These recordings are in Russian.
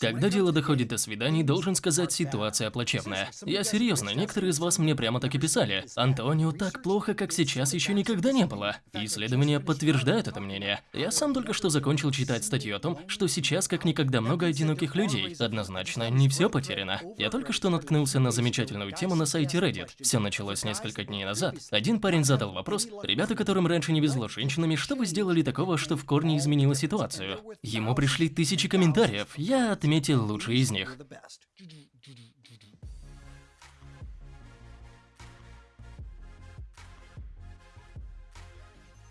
Когда дело доходит до свиданий, должен сказать, ситуация плачевная. Я серьезно, некоторые из вас мне прямо так и писали. Антонио так плохо, как сейчас, еще никогда не было. Исследования подтверждают это мнение. Я сам только что закончил читать статью о том, что сейчас как никогда много одиноких людей. Однозначно, не все потеряно. Я только что наткнулся на замечательную тему на сайте Reddit. Все началось несколько дней назад. Один парень задал вопрос, ребята, которым раньше не везло с женщинами, что вы сделали такого, что в корне изменило ситуацию? Ему пришли тысячи комментариев. Я отметил лучшие из них.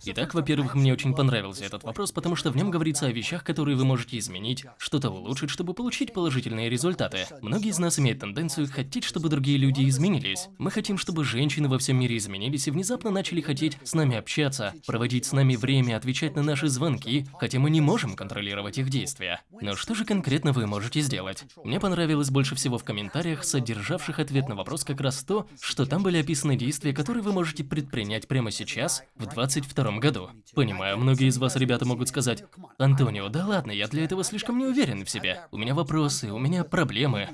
Итак, во-первых, мне очень понравился этот вопрос, потому что в нем говорится о вещах, которые вы можете изменить, что-то улучшить, чтобы получить положительные результаты. Многие из нас имеют тенденцию хотеть, чтобы другие люди изменились. Мы хотим, чтобы женщины во всем мире изменились и внезапно начали хотеть с нами общаться, проводить с нами время, отвечать на наши звонки, хотя мы не можем контролировать их действия. Но что же конкретно вы можете сделать? Мне понравилось больше всего в комментариях, содержавших ответ на вопрос как раз то, что там были описаны действия, которые вы можете предпринять прямо сейчас, в 22 году. Понимаю, многие из вас, ребята, могут сказать, Антонио, да ладно, я для этого слишком не уверен в себе. У меня вопросы, у меня проблемы.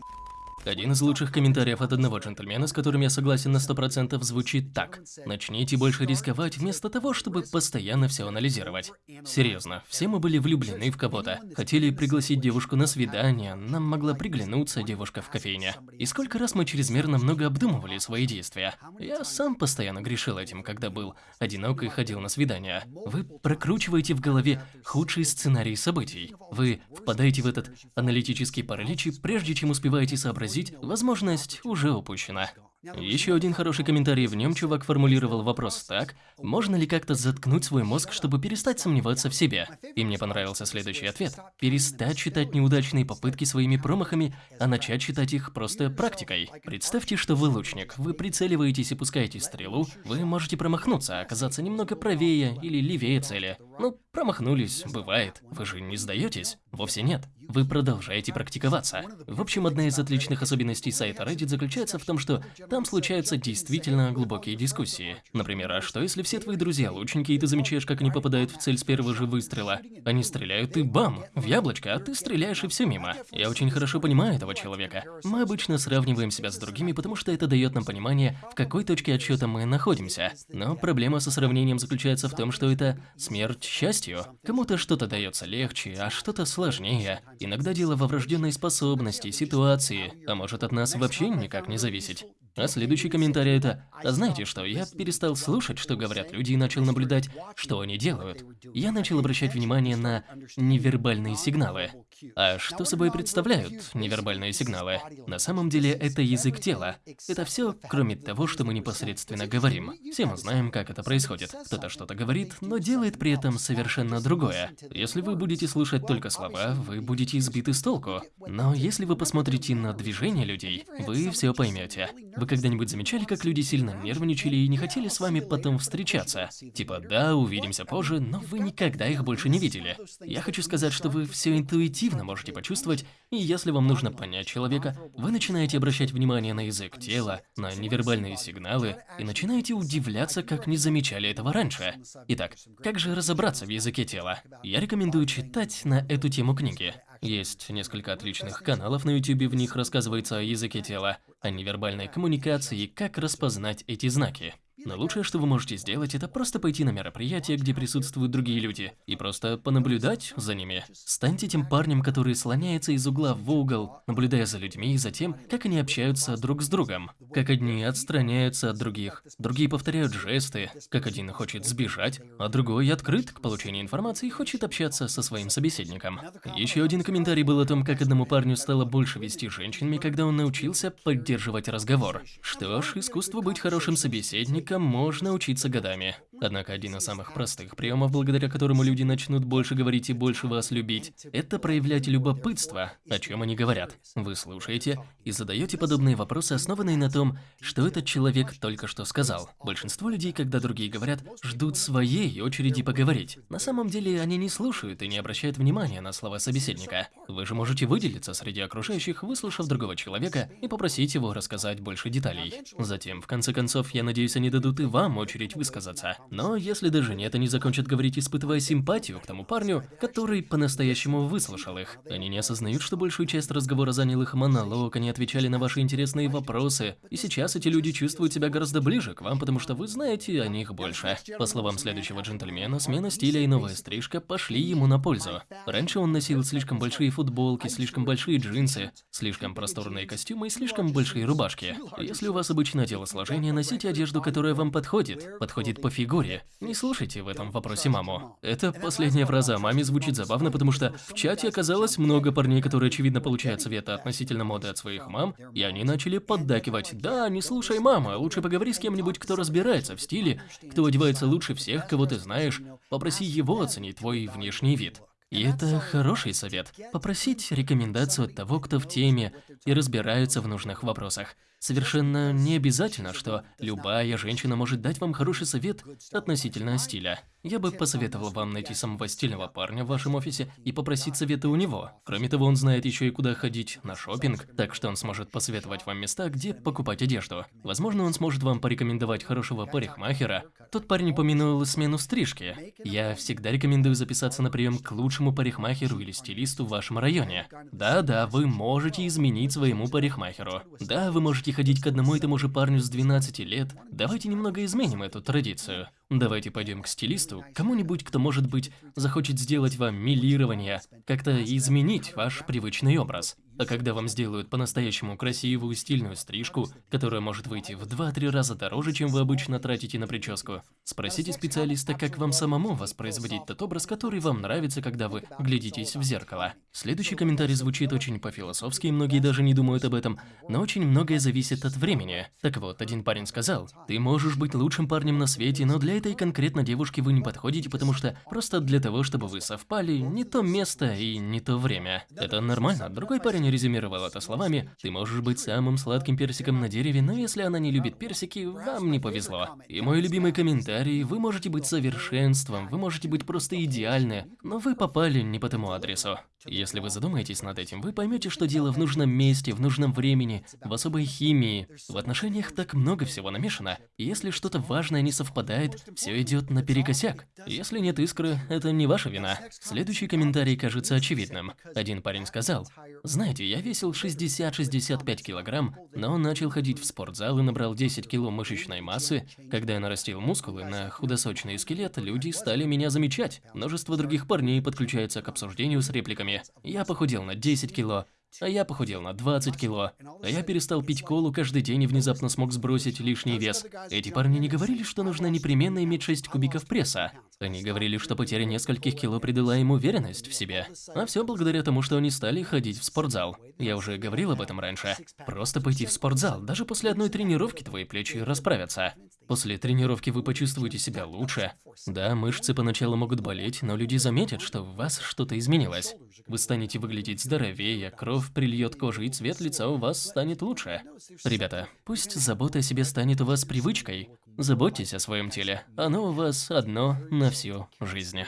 Один из лучших комментариев от одного джентльмена, с которым я согласен на 100%, звучит так. Начните больше рисковать вместо того, чтобы постоянно все анализировать. Серьезно, все мы были влюблены в кого-то. Хотели пригласить девушку на свидание, нам могла приглянуться девушка в кофейне. И сколько раз мы чрезмерно много обдумывали свои действия. Я сам постоянно грешил этим, когда был одинок и ходил на свидания. Вы прокручиваете в голове худший сценарий событий. Вы впадаете в этот аналитический паралич, прежде чем успеваете сообразить, возможность уже упущена. Еще один хороший комментарий в нем чувак формулировал вопрос так, можно ли как-то заткнуть свой мозг, чтобы перестать сомневаться в себе? И мне понравился следующий ответ. Перестать считать неудачные попытки своими промахами, а начать считать их просто практикой. Представьте, что вы лучник, вы прицеливаетесь и пускаете стрелу, вы можете промахнуться, оказаться немного правее или левее цели. Ну, промахнулись, бывает. Вы же не сдаетесь? Вовсе нет. Вы продолжаете практиковаться. В общем, одна из отличных особенностей сайта Reddit заключается в том, что там случаются действительно глубокие дискуссии. Например, а что если все твои друзья лучники, и ты замечаешь, как они попадают в цель с первого же выстрела? Они стреляют, и бам, в яблочко, а ты стреляешь, и все мимо. Я очень хорошо понимаю этого человека. Мы обычно сравниваем себя с другими, потому что это дает нам понимание, в какой точке отсчета мы находимся. Но проблема со сравнением заключается в том, что это смерть счастью. Кому-то что-то дается легче, а что-то сложнее. Иногда дело во врожденной способности, ситуации, а может от нас вообще никак не зависеть. А следующий комментарий это «А знаете что, я перестал слушать, что говорят люди и начал наблюдать, что они делают. Я начал обращать внимание на невербальные сигналы. А что собой представляют невербальные сигналы? На самом деле это язык тела. Это все, кроме того, что мы непосредственно говорим. Все мы знаем, как это происходит. Кто-то что-то говорит, но делает при этом совершенно другое. Если вы будете слушать только слова, вы будете избиты с толку. Но если вы посмотрите на движение людей, вы все поймете. Вы когда-нибудь замечали, как люди сильно нервничали и не хотели с вами потом встречаться? Типа, да, увидимся позже, но вы никогда их больше не видели. Я хочу сказать, что вы все интуитивно можете почувствовать, и если вам нужно понять человека, вы начинаете обращать внимание на язык тела, на невербальные сигналы, и начинаете удивляться, как не замечали этого раньше. Итак, как же разобраться в языке тела? Я рекомендую читать на эту тему книги. Есть несколько отличных каналов на YouTube, в них рассказывается о языке тела, о невербальной коммуникации и как распознать эти знаки. Но лучшее, что вы можете сделать, это просто пойти на мероприятие, где присутствуют другие люди, и просто понаблюдать за ними. Станьте тем парнем, который слоняется из угла в угол, наблюдая за людьми и за тем, как они общаются друг с другом. Как одни отстраняются от других, другие повторяют жесты, как один хочет сбежать, а другой открыт к получению информации и хочет общаться со своим собеседником. Еще один комментарий был о том, как одному парню стало больше вести женщинами, когда он научился поддерживать разговор. Что ж, искусство быть хорошим собеседником можно учиться годами. Однако один из самых простых приемов, благодаря которому люди начнут больше говорить и больше вас любить, это проявлять любопытство, о чем они говорят. Вы слушаете и задаете подобные вопросы, основанные на том, что этот человек только что сказал. Большинство людей, когда другие говорят, ждут своей очереди поговорить. На самом деле они не слушают и не обращают внимания на слова собеседника. Вы же можете выделиться среди окружающих, выслушав другого человека и попросить его рассказать больше деталей. Затем, в конце концов, я надеюсь, они дадут и вам очередь высказаться. Но если даже нет, они закончат говорить, испытывая симпатию к тому парню, который по-настоящему выслушал их. Они не осознают, что большую часть разговора занял их монолог, они отвечали на ваши интересные вопросы. И сейчас эти люди чувствуют себя гораздо ближе к вам, потому что вы знаете о них больше. По словам следующего джентльмена, смена стиля и новая стрижка пошли ему на пользу. Раньше он носил слишком большие футболки, слишком большие джинсы, слишком просторные костюмы и слишком большие рубашки. Если у вас обычное телосложение, носите одежду, которая вам подходит, подходит по фигуре. Не слушайте в этом вопросе маму. Это последняя фраза маме звучит забавно, потому что в чате оказалось много парней, которые очевидно получают советы относительно моды от своих мам, и они начали поддакивать. Да, не слушай мама, лучше поговори с кем-нибудь, кто разбирается в стиле, кто одевается лучше всех, кого ты знаешь. Попроси его оценить твой внешний вид. И это хороший совет. Попросить рекомендацию от того, кто в теме и разбирается в нужных вопросах. Совершенно не обязательно, что любая женщина может дать вам хороший совет относительно стиля. Я бы посоветовал вам найти самого стильного парня в вашем офисе и попросить совета у него. Кроме того, он знает еще и куда ходить на шопинг, так что он сможет посоветовать вам места, где покупать одежду. Возможно, он сможет вам порекомендовать хорошего парикмахера. Тот парень упомянул смену стрижки. Я всегда рекомендую записаться на прием к лучшему парикмахеру или стилисту в вашем районе. Да-да, вы можете изменить своему парикмахеру. Да, вы можете ходить к одному и тому же парню с 12 лет. Давайте немного изменим эту традицию. Давайте пойдем к стилисту, кому-нибудь, кто, может быть, захочет сделать вам милирование, как-то изменить ваш привычный образ. А когда вам сделают по-настоящему красивую стильную стрижку, которая может выйти в 2-3 раза дороже, чем вы обычно тратите на прическу, спросите специалиста, как вам самому воспроизводить тот образ, который вам нравится, когда вы глядитесь в зеркало. Следующий комментарий звучит очень по-философски, и многие даже не думают об этом, но очень многое зависит от времени. Так вот, один парень сказал, ты можешь быть лучшим парнем на свете, но для этой конкретно девушки вы не подходите, потому что просто для того, чтобы вы совпали, не то место и не то время. Это нормально. Другой парень не резюмировал это словами «Ты можешь быть самым сладким персиком на дереве, но если она не любит персики, вам не повезло». И мой любимый комментарий «Вы можете быть совершенством, вы можете быть просто идеальны, но вы попали не по тому адресу». Если вы задумаетесь над этим, вы поймете, что дело в нужном месте, в нужном времени, в особой химии. В отношениях так много всего намешано, если что-то важное не совпадает, все идет наперекосяк. Если нет искры, это не ваша вина. Следующий комментарий кажется очевидным. Один парень сказал, «Знаете, я весил 60-65 килограмм, но начал ходить в спортзал и набрал 10 кило мышечной массы. Когда я нарастил мускулы на худосочный скелет, люди стали меня замечать. Множество других парней подключается к обсуждению с репликами я похудел на 10 кило, а я похудел на 20 кило. А я перестал пить колу каждый день и внезапно смог сбросить лишний вес. Эти парни не говорили, что нужно непременно иметь 6 кубиков пресса. Они говорили, что потеря нескольких кило придала им уверенность в себе. А все благодаря тому, что они стали ходить в спортзал. Я уже говорил об этом раньше. Просто пойти в спортзал, даже после одной тренировки твои плечи расправятся. После тренировки вы почувствуете себя лучше. Да, мышцы поначалу могут болеть, но люди заметят, что в вас что-то изменилось. Вы станете выглядеть здоровее, кровь прильет кожу и цвет лица у вас станет лучше. Ребята, пусть забота о себе станет у вас привычкой. Заботьтесь о своем теле. Оно у вас одно на всю жизнь.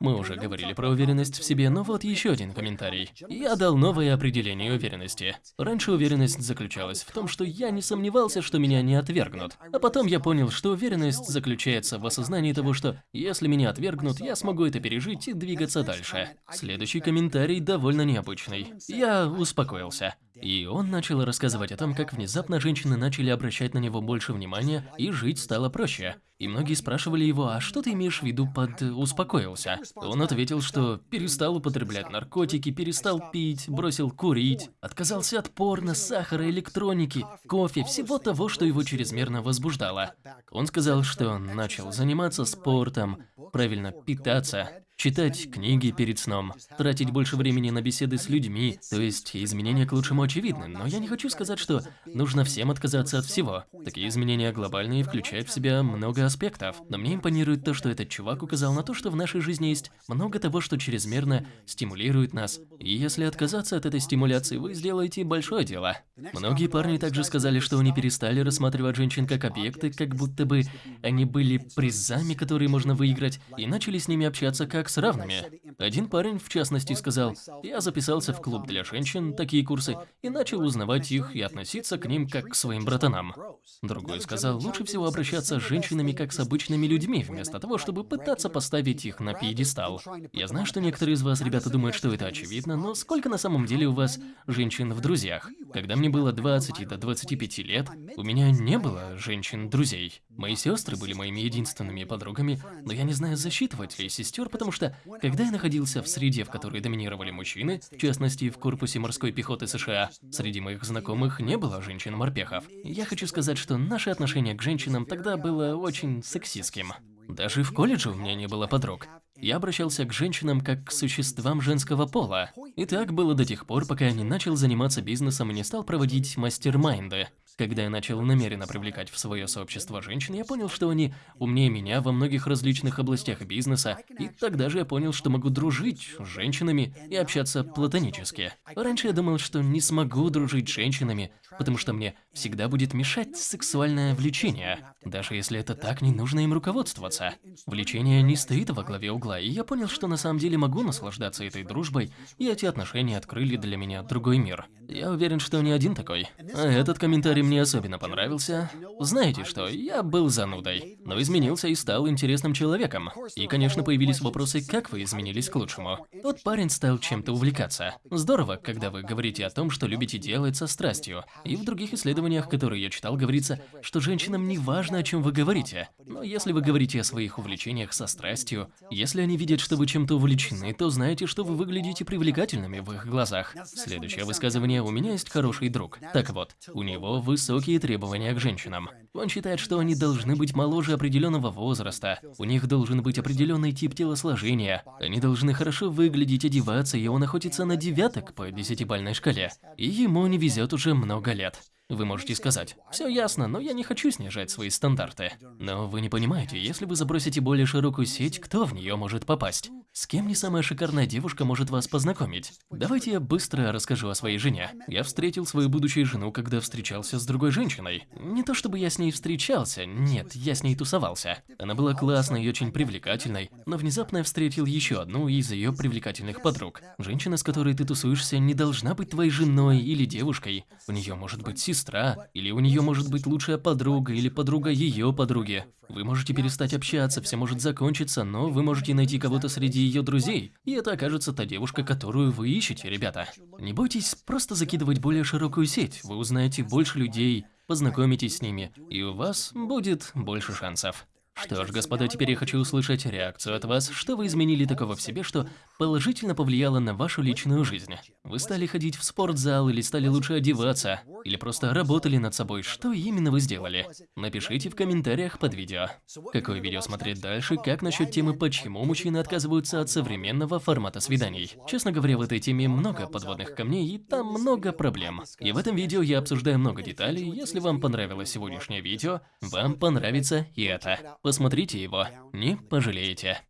Мы уже говорили про уверенность в себе, но вот еще один комментарий. Я дал новое определение уверенности. Раньше уверенность заключалась в том, что я не сомневался, что меня не отвергнут. А потом я понял, что уверенность заключается в осознании того, что если меня отвергнут, я смогу это пережить и двигаться дальше. Следующий комментарий довольно необычный. Я успокоился. И он начал рассказывать о том, как внезапно женщины начали обращать на него больше внимания и жить стало проще. И многие спрашивали его, а что ты имеешь в виду под «успокоился»? Он ответил, что перестал употреблять наркотики, перестал пить, бросил курить, отказался от порно, сахара, электроники, кофе, всего того, что его чрезмерно возбуждало. Он сказал, что начал заниматься спортом, правильно питаться, Читать книги перед сном, тратить больше времени на беседы с людьми, то есть изменения к лучшему очевидны, но я не хочу сказать, что нужно всем отказаться от всего. Такие изменения глобальные включают в себя много аспектов, но мне импонирует то, что этот чувак указал на то, что в нашей жизни есть много того, что чрезмерно стимулирует нас, и если отказаться от этой стимуляции, вы сделаете большое дело. Многие парни также сказали, что они перестали рассматривать женщин как объекты, как будто бы они были призами, которые можно выиграть, и начали с ними общаться как как с равными. Один парень, в частности, сказал, «Я записался в клуб для женщин, такие курсы, и начал узнавать их и относиться к ним как к своим братанам». Другой сказал, «Лучше всего обращаться с женщинами как с обычными людьми, вместо того, чтобы пытаться поставить их на пьедестал». Я знаю, что некоторые из вас, ребята, думают, что это очевидно, но сколько на самом деле у вас женщин в друзьях? Когда мне было 20 до 25 лет, у меня не было женщин-друзей. Мои сестры были моими единственными подругами, но я не знаю, засчитывать ли сестер, потому что, когда я находился в среде, в которой доминировали мужчины, в частности, в корпусе морской пехоты США, среди моих знакомых не было женщин-морпехов. Я хочу сказать, что наше отношение к женщинам тогда было очень сексистским. Даже в колледже у меня не было подруг. Я обращался к женщинам как к существам женского пола. И так было до тех пор, пока я не начал заниматься бизнесом и не стал проводить мастер-майнды. Когда я начал намеренно привлекать в свое сообщество женщин, я понял, что они умнее меня во многих различных областях бизнеса, и тогда же я понял, что могу дружить с женщинами и общаться платонически. Раньше я думал, что не смогу дружить с женщинами, потому что мне всегда будет мешать сексуальное влечение. Даже если это так, не нужно им руководствоваться. Влечение не стоит во главе угла, и я понял, что на самом деле могу наслаждаться этой дружбой, и эти отношения открыли для меня другой мир. Я уверен, что не один такой. А этот комментарий мне особенно понравился. Знаете что, я был занудой, но изменился и стал интересным человеком. И, конечно, появились вопросы, как вы изменились к лучшему. Тот парень стал чем-то увлекаться. Здорово, когда вы говорите о том, что любите делать со страстью. И в других исследованиях, которые я читал, говорится, что женщинам не важно, о чем вы говорите. Но если вы говорите о своих увлечениях со страстью, если они видят, что вы чем-то увлечены, то знаете, что вы выглядите привлекательными в их глазах. Следующее высказывание «У меня есть хороший друг». Так вот, у него высокие требования к женщинам. Он считает, что они должны быть моложе определенного возраста, у них должен быть определенный тип телосложения, они должны хорошо выглядеть, одеваться, и он охотится на девяток по десятибальной шкале. И ему не везет уже много лет. Вы можете сказать, все ясно, но я не хочу снижать свои стандарты. Но вы не понимаете, если вы забросите более широкую сеть, кто в нее может попасть? С кем не самая шикарная девушка может вас познакомить? Давайте я быстро расскажу о своей жене. Я встретил свою будущую жену, когда встречался с другой женщиной. Не то чтобы я с ней встречался, нет, я с ней тусовался. Она была классной и очень привлекательной, но внезапно я встретил еще одну из ее привлекательных подруг. Женщина, с которой ты тусуешься, не должна быть твоей женой или девушкой. У нее может быть сестра, или у нее может быть лучшая подруга, или подруга ее подруги. Вы можете перестать общаться, все может закончиться, но вы можете найти кого-то среди ее друзей, и это окажется та девушка, которую вы ищете, ребята. Не бойтесь просто закидывать более широкую сеть, вы узнаете больше людей, познакомитесь с ними, и у вас будет больше шансов. Что ж, господа, теперь я хочу услышать реакцию от вас. Что вы изменили такого в себе, что положительно повлияло на вашу личную жизнь? Вы стали ходить в спортзал или стали лучше одеваться? Или просто работали над собой? Что именно вы сделали? Напишите в комментариях под видео. Какое видео смотреть дальше? Как насчет темы, почему мужчины отказываются от современного формата свиданий? Честно говоря, в этой теме много подводных камней и там много проблем. И в этом видео я обсуждаю много деталей. Если вам понравилось сегодняшнее видео, вам понравится и это. Посмотрите его, не пожалеете.